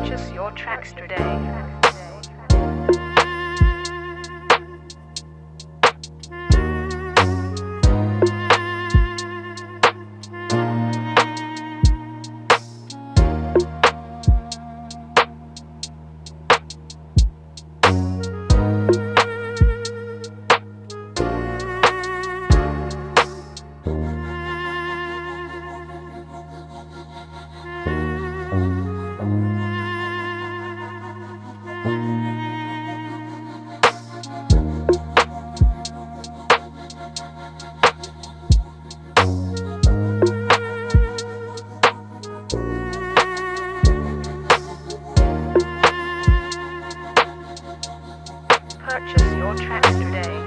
Purchase your tracks today. Your today.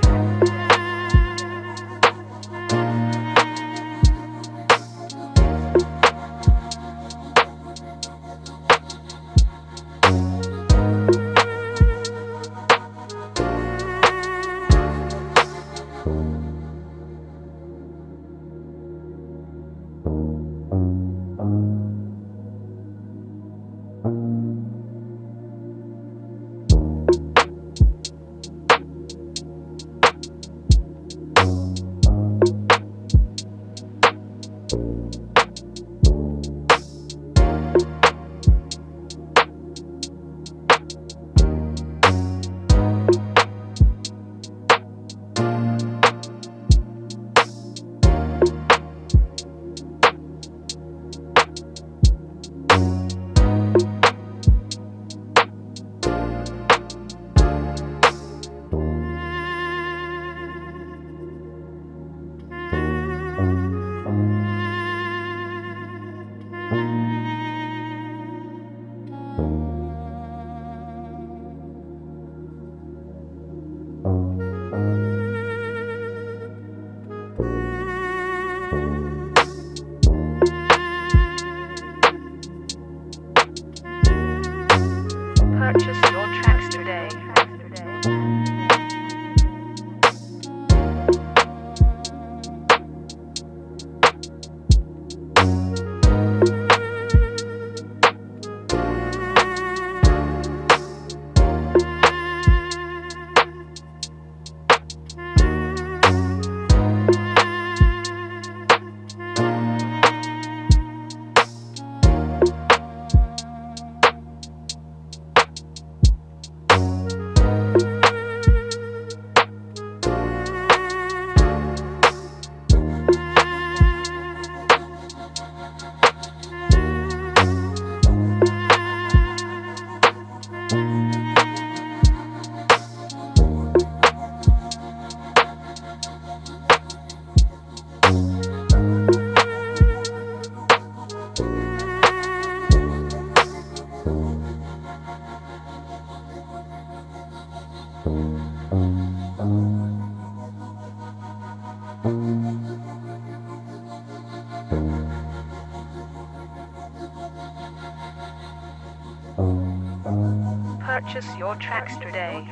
Purchase your tracks today.